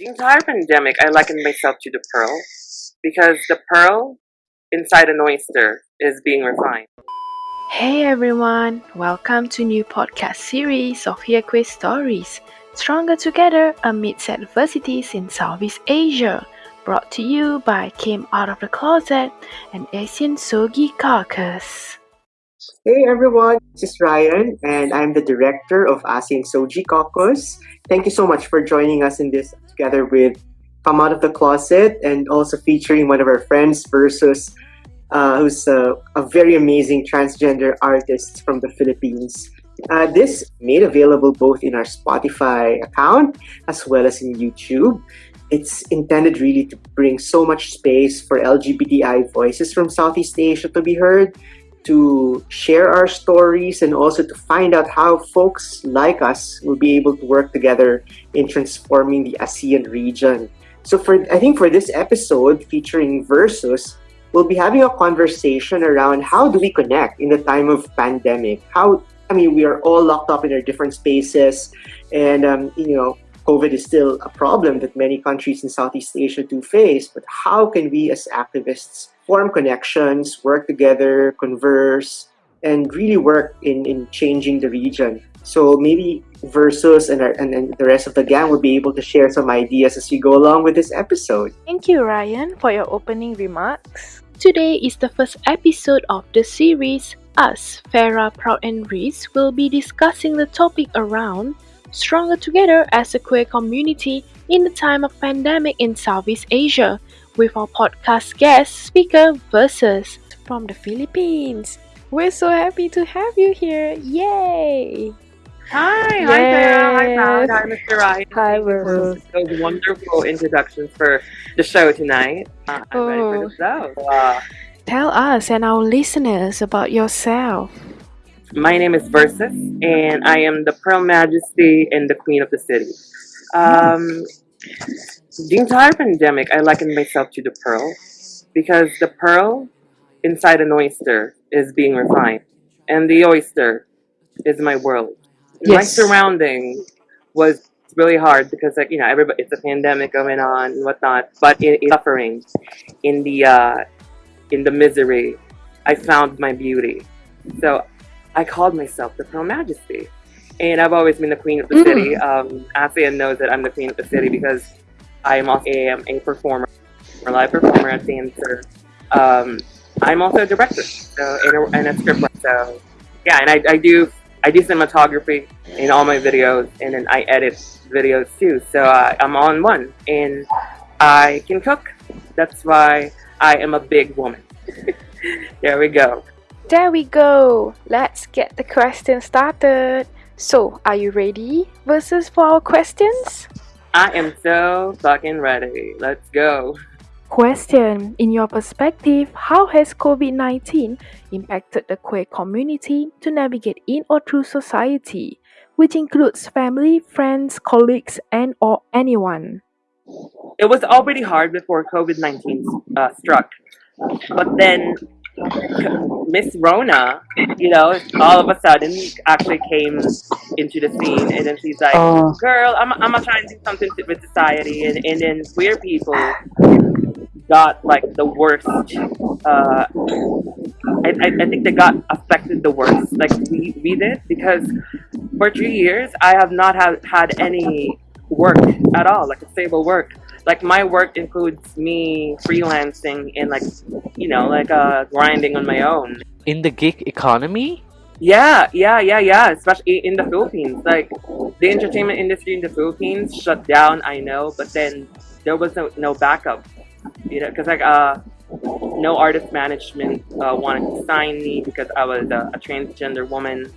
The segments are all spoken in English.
The entire pandemic, I likened myself to the pearl because the pearl inside an oyster is being refined. Hey everyone, welcome to new podcast series of Hiekwe Stories, Stronger Together Amidst Adversities in Southeast Asia, brought to you by Came Out of the Closet and ASEAN SOGIE Caucus. Hey everyone, this is Ryan and I'm the director of ASEAN SOGIE Caucus. Thank you so much for joining us in this together with Come Out of the Closet and also featuring one of our friends versus uh, who's a, a, very amazing transgender artist from the Philippines. Uh, this made available both in our Spotify account as well as in YouTube. It's intended really to bring so much space for LGBTI voices from Southeast Asia to be heard, to share our stories, and also to find out how folks like us will be able to work together in transforming the ASEAN region. So for I think for this episode featuring Versus, we'll be having a conversation around how do we connect in the time of pandemic? How I mean, we are all locked up in our different spaces, and um, you know, COVID is still a problem that many countries in Southeast Asia do face. But how can we, as activists, form connections, work together, converse, and really work in in changing the region? So maybe Versus and, our, and, and the rest of the gang will be able to share some ideas as we go along with this episode. Thank you, Ryan, for your opening remarks. Today is the first episode of the series. Us, Farah, Proud, and Reese will be discussing the topic around stronger together as a queer community in the time of pandemic in Southeast Asia with our podcast guest speaker Versus from the Philippines. We're so happy to have you here. Yay! Hi, hi Sarah, hi hi Mr. Ryan. Hi, Versus. Those wonderful introductions for the show tonight. Uh, I'm oh. ready for the oh. show. Uh, Tell us and our listeners about yourself. My name is Versus, and I am the Pearl Majesty and the Queen of the City. Um, the entire pandemic, I likened myself to the pearl because the pearl inside an oyster is being refined, and the oyster is my world. Yes. my surrounding was really hard because like you know everybody it's a pandemic going on and whatnot but in, in suffering in the uh in the misery i found my beauty. So i called myself the pearl majesty and i've always been the queen of the mm. city um asean knows that i'm the queen of the city because i am also am a performer a live performer a dancer um i'm also a director so and a, and a scriptwriter so yeah and I, I do I do cinematography in all my videos, and then I edit videos too. So uh, I'm on one, and I can cook. That's why I am a big woman. there we go. There we go. Let's get the question started. So, are you ready? Versus for our questions? I am so fucking ready. Let's go. Question In your perspective, how has COVID 19 impacted the queer community to navigate in or through society, which includes family, friends, colleagues, and or anyone? It was already hard before COVID 19 uh, struck, but then Miss Rona, you know, all of a sudden actually came into the scene, and then she's like, oh. "Girl, I'm I'm gonna try and do something with society," and and then queer people got like the worst. Uh, I, I, I think they got affected the worst, like we, we did, because for three years I have not have, had any work at all, like a stable work. Like my work includes me freelancing and like, you know, like uh, grinding on my own. In the gig economy? Yeah, yeah, yeah, yeah. Especially in the Philippines, like the entertainment industry in the Philippines shut down. I know, but then there was no no backup you know, because like uh, no artist management uh, wanted to sign me because I was a, a transgender woman.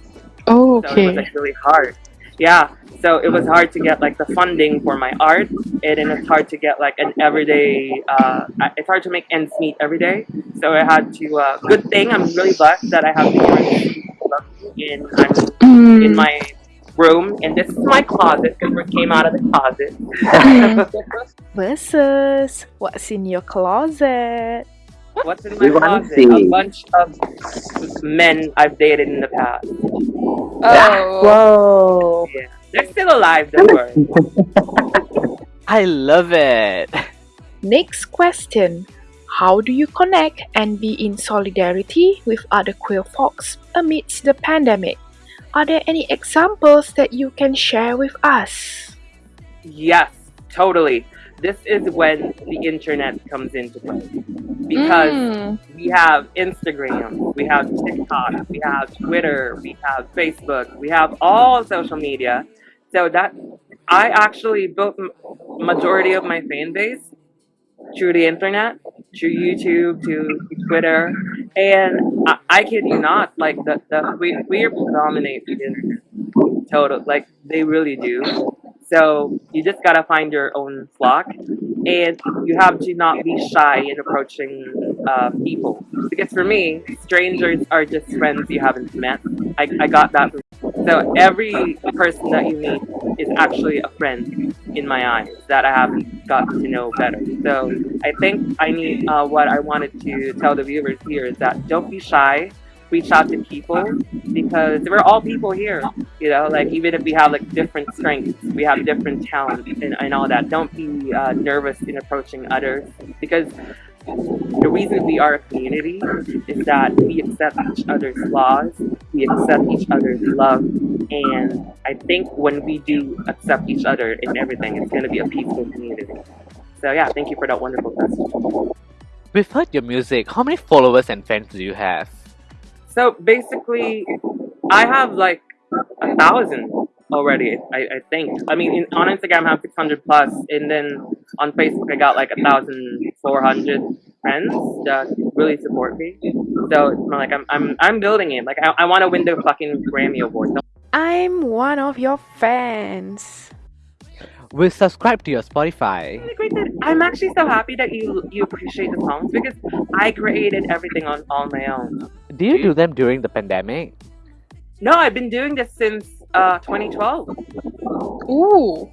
Oh, okay. So it was like really hard. Yeah, so it was hard to get like the funding for my art, and then it's hard to get like an everyday. Uh, it's hard to make ends meet every day. So I had to. Uh, good thing I'm really blessed that I have the in I'm mm. in my room, and this is my closet because we came out of the closet. Versus, what's in your closet? What's in my we closet? A bunch of men I've dated in the past. Oh. Whoa. Yeah. They're still alive, don't worry. I love it. Next question. How do you connect and be in solidarity with other queer folks amidst the pandemic? Are there any examples that you can share with us? Yes, totally. This is when the internet comes into play. Because Mm. we have Instagram, we have TikTok, we have Twitter, we have Facebook, we have all social media. So that I actually built majority of my fan base through the internet, through YouTube, to Twitter, and I, I kid you not, like the the we queer dominate the internet. Total, like they really do. So you just gotta find your own flock, and you have to not be shy in approaching uh, people. Because for me, strangers are just friends you haven't met. I, I got that. So every person that you meet is actually a friend in my eyes that I haven't gotten to know better. So I think I need uh, what I wanted to tell the viewers here is that don't be shy. Reach out to people because we're all people here. You know, like even if we have like different strengths, we have different talents and, and all that. Don't be uh, nervous in approaching others because the reason we are a community is that we accept each other's flaws, we accept each other's love, and I think when we do accept each other in everything, it's going to be a peaceful community. So yeah, thank you for that wonderful question. We've heard your music. How many followers and fans do you have? So basically, I have like a thousand already. I, I think. I mean, in, on Instagram, I have six hundred plus, and then on Facebook, I got like a thousand four hundred friends that really support me. So like I'm I'm I'm building it. Like I, I want to win the fucking Grammy award. I'm one of your fans. We'll subscribe to your Spotify. really great that- I'm actually so happy that you you appreciate the songs because I created everything on on my own. Do you do them during the pandemic? No, I've been doing this since uh 2012. Ooh.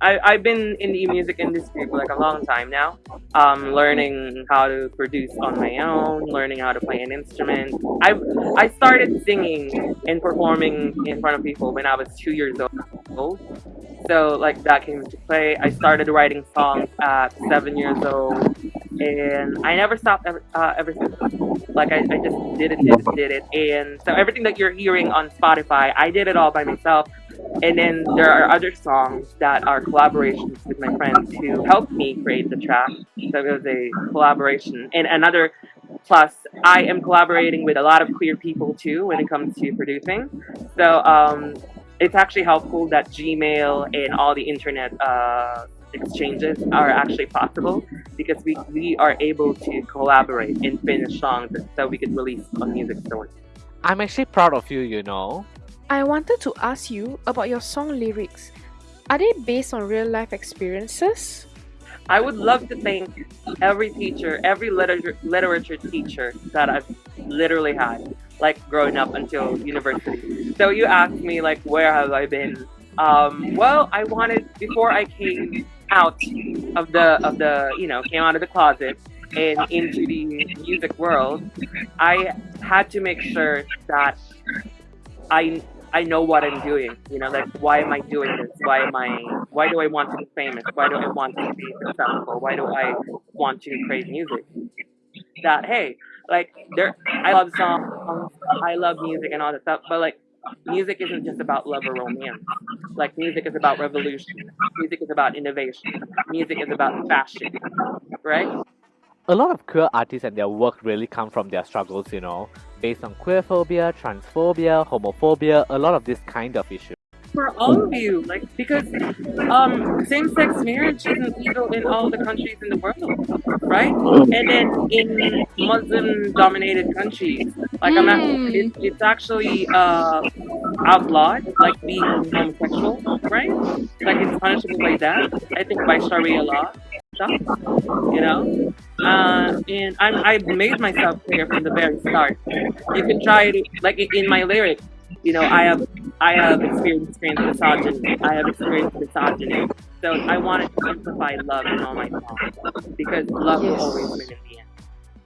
I, I've been in the music industry for like a long time now. Um, learning how to produce on my own, learning how to play an instrument. I I started singing and performing in front of people when I was two years old. So like that came into play. I started writing songs at seven years old, and I never stopped ever, uh, ever since. Like I, I just did it, did it, did it, and so everything that you're hearing on Spotify, I did it all by myself. And then there are other songs that are collaborations with my friends who helped me create the track. So it was a collaboration. And another plus, I am collaborating with a lot of queer people too when it comes to producing. So um, it's actually helpful that Gmail and all the internet uh, exchanges are actually possible because we, we are able to collaborate and finish songs so we could release on music stores. I'm actually proud of you, you know. I wanted to ask you about your song lyrics. Are they based on real life experiences? I would love to thank every teacher, every literature literature teacher that I've literally had, like growing up until university. So you asked me like where have I been? Um, well, I wanted before I came out of the of the you know came out of the closet and into the music world, I had to make sure that I I know what I'm doing. You know, like why am I doing this? Why am I? Why do I want to be famous? Why do I want to be successful? Why do I want to create music? That hey, like there, I love songs, I love music and all that stuff, but like music isn't just about love or romance. Like music is about revolution. Music is about innovation. Music is about fashion, right? A lot of queer artists and their work really come from their struggles, you know, based on queerphobia, transphobia, homophobia, a lot of this kind of issue. for all of you, like because um, same-sex marriage isn't legal in all the countries in the world, right? And then in Muslim-dominated countries, like I'm not, it, it's actually uh, outlawed, like being homosexual, right? Like it's punishable by death. I think by Sharia law, stuff, you know. Uh, and I'm I've made myself clear from the very start. You can try to like in my lyrics, you know, I have I have experienced, experienced misogyny. I have experienced misogyny. So I wanted to amplify love in all my songs because love will always win in the end.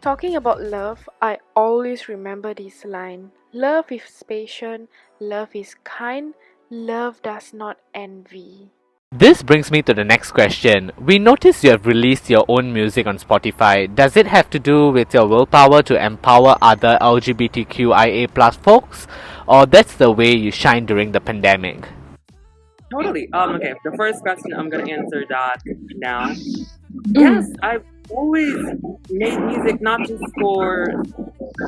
Talking about love, I always remember this line Love is patient, love is kind, love does not envy. This brings me to the next question. We notice you have released your own music on Spotify. Does it have to do with your willpower to empower other LGBTQIA plus folks? Or that's the way you shine during the pandemic? Totally. Um. Okay. The first question I'm gonna answer that now. Yes, I've always made music not just for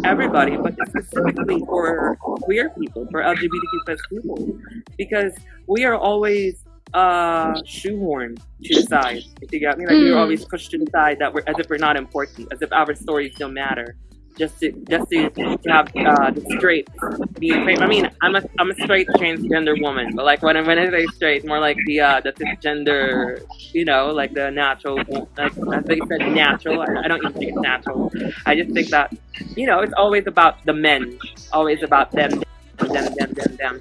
everybody, but specifically for queer people, for LGBTQ plus people, because we are always uh shoehorned to the side. If you got me, like we're Mm. always pushed to the side that we're as if we're not important, as if our stories don't matter. Just to just to, have uh, the straight being straight. I mean, I'm a I'm a straight transgender woman, but like when I when I say straight, more like the uh the cisgender, you know, like the natural, like as they said, natural. I, I don't even think it's natural. I just think that you know, it's always about the men, always about them, them, them, them, them.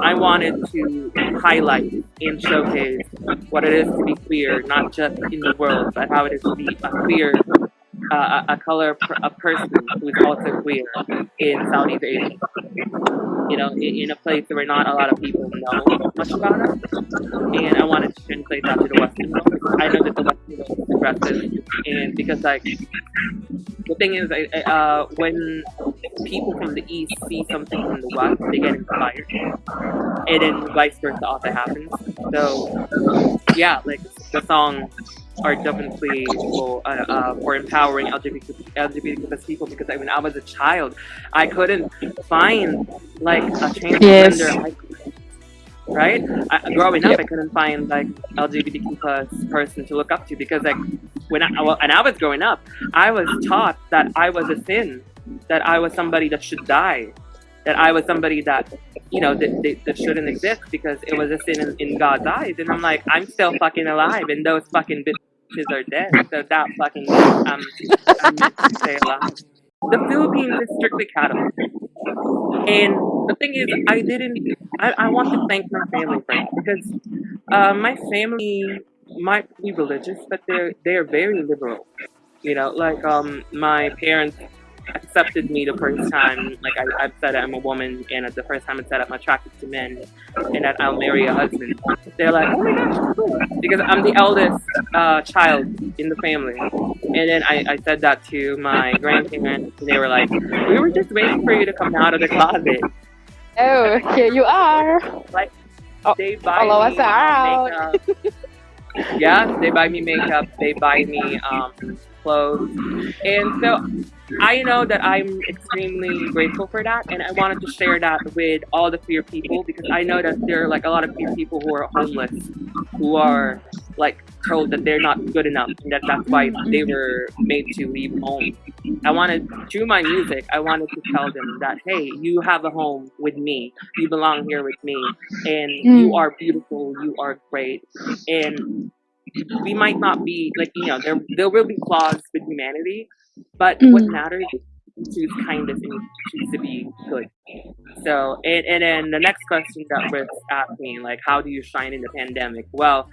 I wanted to highlight and showcase what it is to be queer, not just in the world, but how it is to be a queer, uh, a, color, a person who is also queer in Southeast Asia. You know, in, in a place where not a lot of people know much about us. And I wanted to translate that to the Western world. I know that the Western world is progressive, and because like the thing is, I, I, uh, when people from the East see something from the West, they get inspired, and then vice versa also happens. So yeah, like the songs are definitely for uh, uh, for empowering LGBT LGBTQ plus people because like, when I was a child, I couldn't find like a transgender Yes. right? I, growing up, I couldn't find like LGBTQ plus person to look up to because like when I and I was growing up, I was taught that I was a sin, that I was somebody that should die, that I was somebody that you know that, that, that shouldn't exist because it was a sin in, in God's eyes. And I'm like, I'm still fucking alive, and those fucking bitches are dead. So that fucking um, I'm stay alive. The Philippines is strictly Catholic. And the thing is, I didn't. I, I want to thank my family for it because uh, my family might be religious, but they're they're very liberal. You know, like um, my parents accepted me the first time. Like I, I've said I'm a woman, and at the first time I said I'm attracted to men, and that I'll marry a husband. They're like, oh my gosh, cool. because I'm the eldest uh, child in the family. And then I, I said that to my grandparents, and they were like, we were just waiting for you to come out of the closet. Oh, here you are. Like Oh, they buy follow us out. Yeah, they buy me makeup. They buy me um, clothes, and so I know that I'm extremely grateful for that, and I wanted to share that with all the queer people because I know that there are like a lot of queer people who are homeless, who are like told that they're not good enough, and that that's why they were made to leave home. I wanted through my music, I wanted to tell them that hey, you have a home with me, you belong here with me, and you Mm. are beautiful, you are great, and we might not be like you know there there will be flaws with humanity, but what Mm. matters is to choose kindness and choose to be good. So and and then the next question that was asked me like how do you shine in the pandemic? Well,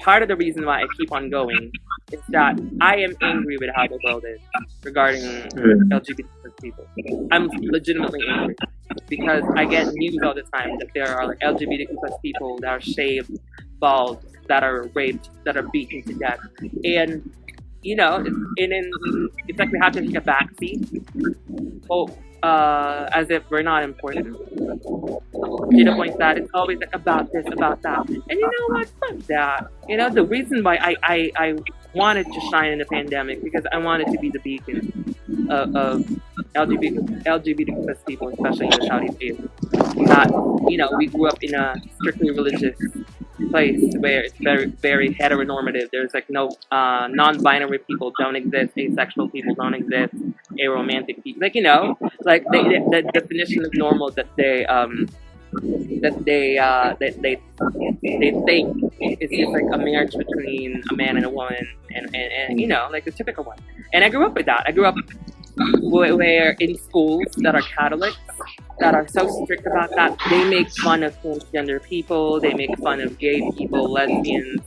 part of the reason why I keep on going is that I am angry with how the world is regarding LGBT people. I'm legitimately angry because I get news all the time that there are like LGBTQ plus people that are shaved, bald, that are raped, that are beaten to death, and you know, it's, and then it's like we have to take a backseat, oh, uh, as if we're not important. To the point that it's always like about this, about that, and you know what? Fuck that. You know, the reason why I I, I wanted to shine in the pandemic because I wanted to be the beacon of, of LGBT LGBT plus people, especially in the Saudi Asia. That you know, we grew up in a strictly religious place where it's very very heteronormative. There's like no uh, non-binary people don't exist, asexual people don't exist, aromantic people. Like you know, like they, they, the definition of normal that they um that they uh that they they think is just like a marriage between a man and a woman and, and, and you know like the typical one. And I grew up with that. I grew up where, in schools that are Catholics that are so strict about that, they make fun of transgender people, they make fun of gay people, lesbians,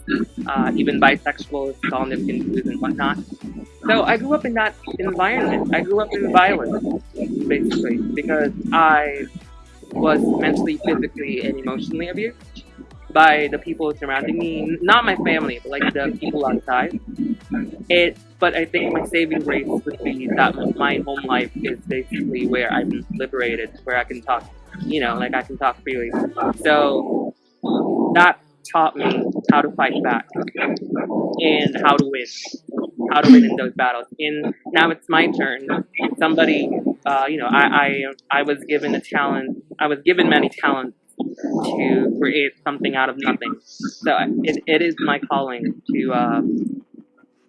uh, even bisexuals, calling them Hindus and whatnot. So I grew up in that environment. I grew up in violence, basically, because I was mentally, physically, and emotionally abused by the people surrounding me, not my family, but like the people outside. It, but I think my saving grace would be that my home life is basically where I'm liberated, where I can talk, you know, like I can talk freely. So that taught me how to fight back and how to win, how to win in those battles. And now it's my turn. Somebody, uh, you know, I, I I was given a talent. I was given many talents to create something out of nothing. So it, it is my calling to uh,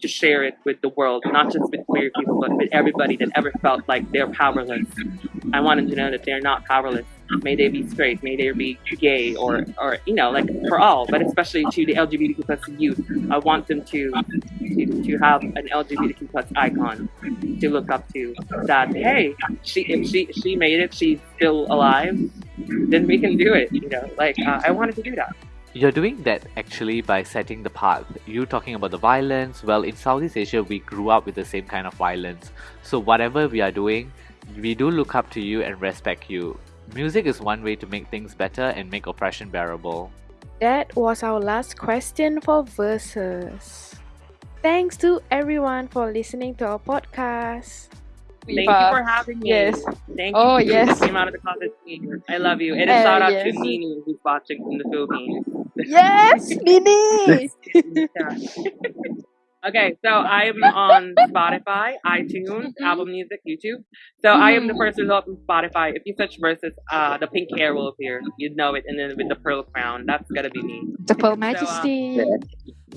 to share it with the world, not just with queer people, but with everybody that ever felt like they're powerless. I want them to know that they're not powerless. May they be straight, may they be gay, or, or you know, like for all, but especially to the LGBTQ plus youth. I want them to, to to have an LGBTQ plus icon to look up to. That hey, she if she she made it, she's still alive. Then we can do it. You know, like uh, I wanted to do that. You're doing that actually by setting the path. You talking about the violence. Well, in Southeast Asia, we grew up with the same kind of violence. So whatever we are doing, we do look up to you and respect you. Music is one way to make things better and make oppression bearable. That was our last question for Versus. Thanks to everyone for listening to our podcast. Thank you for having me. Yes. Thank Oh, you. yes. Came out of the closet. I love you. And a Uh, shout out yes. to Nini who's watching from the Philippines. Yes, Nini! okay, so I'm on Spotify, iTunes, Mhm. Apple Music, YouTube. So I am the Mhm. first result from Spotify. If you search versus, uh, the pink hair will appear. You'd know it. And then with the pearl crown, that's gotta be me. The Pearl uh, Majesty.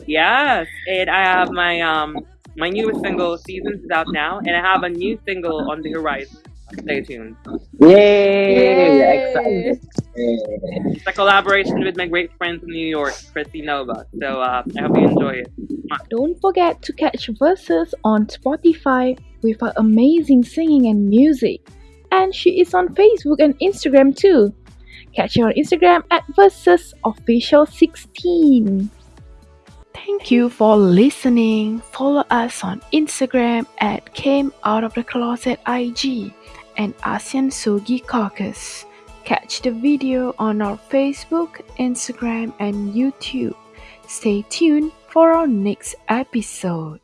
Yes, and I have my um my newest single, Seasons, is out now, and I have a new single on the horizon. Stay tuned. Yay! Yay. Excited. Yay. It's a collaboration with my great friend from New York, Christy Nova. So uh, I hope you enjoy it. Don't forget to catch Versus on Spotify with her amazing singing and music. And she is on Facebook and Instagram too. Catch her on Instagram at Versus Official 16. Thank you for listening. Follow us on Instagram at Came Out of the Closet IG and ASEAN SOGIE Caucus. Catch the video on our Facebook, Instagram, and YouTube. Stay tuned for our next episode.